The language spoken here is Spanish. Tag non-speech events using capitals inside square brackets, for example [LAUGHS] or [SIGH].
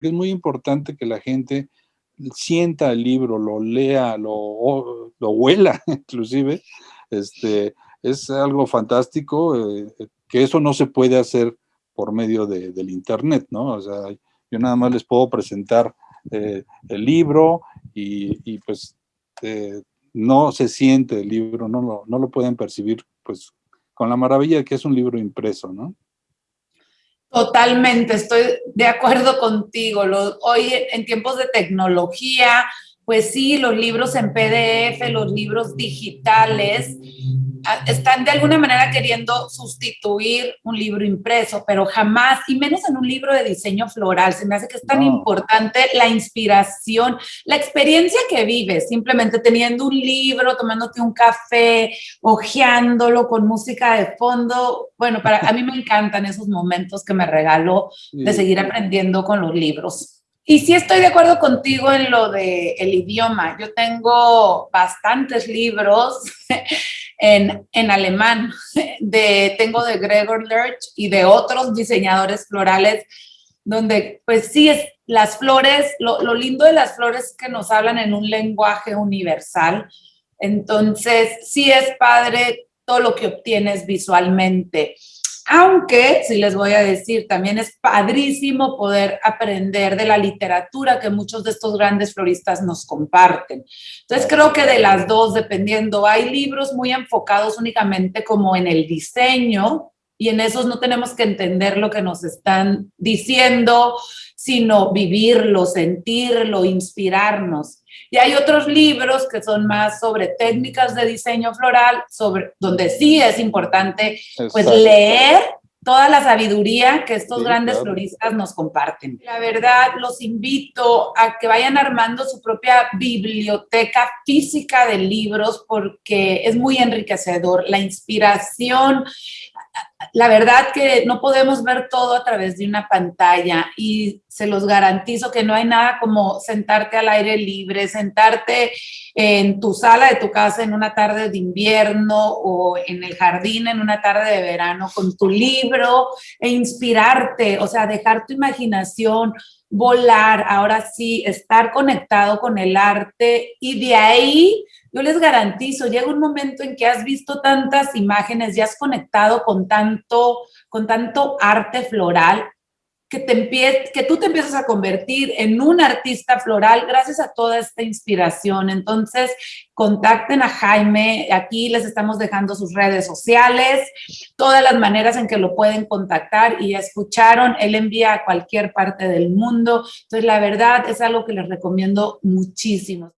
es muy importante que la gente sienta el libro, lo lea, lo, lo huela [LAUGHS] inclusive, este, es algo fantástico, eh, que eso no se puede hacer por medio del internet, ¿no? O sea, yo nada más les puedo presentar eh, el libro y, pues eh, no se siente el libro, no lo, no lo pueden percibir pues con la maravilla que es un libro impreso, ¿no? Totalmente, estoy de acuerdo contigo. hoy en tiempos de tecnología, pues sí, los libros en PDF, los libros digitales, están de alguna manera queriendo sustituir un libro impreso, pero jamás, y menos en un libro de diseño floral, se me hace que es tan importante la inspiración, la experiencia que vives, simplemente teniendo un libro, tomándote un café, hojeándolo con música de fondo. Bueno, para a mí me encantan esos momentos que me regaló de seguir aprendiendo con los libros. Y sí estoy de acuerdo contigo en lo de el idioma. Yo tengo bastantes libros [LAUGHS] en, en alemán. De, tengo de Gregor Lerch y de otros diseñadores florales, donde pues sí, es, las flores, lo, lo lindo de las flores es que nos hablan en un lenguaje universal. Entonces, sí es padre todo lo que obtienes visualmente. Aunque, si les voy a decir, también es padrísimo poder aprender de la literatura que muchos de estos grandes floristas nos comparten. Entonces creo que de las dos, dependiendo, hay libros muy enfocados únicamente como en el diseño y en esos no tenemos que entender lo que nos están diciendo, sino vivirlo, sentirlo, inspirarnos. Y hay otros libros que son más sobre técnicas de diseño floral, sobre, donde sí es importante pues leer toda la sabiduría que estos grandes floristas nos comparten. La verdad, los invito a que vayan armando su propia biblioteca física de libros porque es muy enriquecedor. La inspiración, la verdad que no podemos ver todo a través de una pantalla y se los garantizo que no hay nada como sentarte al aire libre, sentarte en tu sala de tu casa en una tarde de invierno o en el jardín en una tarde de verano con tu libro e inspirarte, o sea, dejar tu imaginación volar, ahora sí, estar conectado con el arte y de ahí yo les garantizo, llega un momento en que has visto tantas imágenes y has conectado con tanto, con tanto arte floral que, te que tú te empiezas a convertir en un artista floral gracias a toda esta inspiración. Entonces, contacten a Jaime, aquí les estamos dejando sus redes sociales, todas las maneras en que lo pueden contactar y escucharon, él envía a cualquier parte del mundo. Entonces, la verdad es algo que les recomiendo muchísimo.